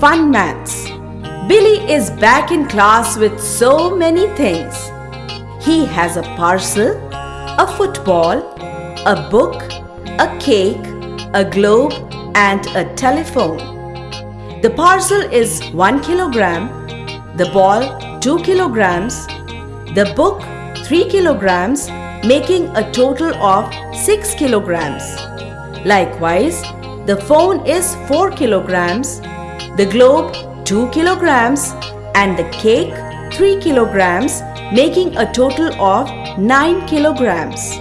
Fun Maths. Billy is back in class with so many things. He has a parcel, a football, a book, a cake, a globe and a telephone. The parcel is 1 kilogram, the ball 2 kilograms, the book 3 kilograms making a total of 6 kilograms. Likewise, the phone is 4 kilograms, the globe 2 kilograms and the cake 3 kilograms making a total of 9 kilograms.